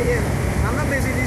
ভাইয়ের আমরা বেশি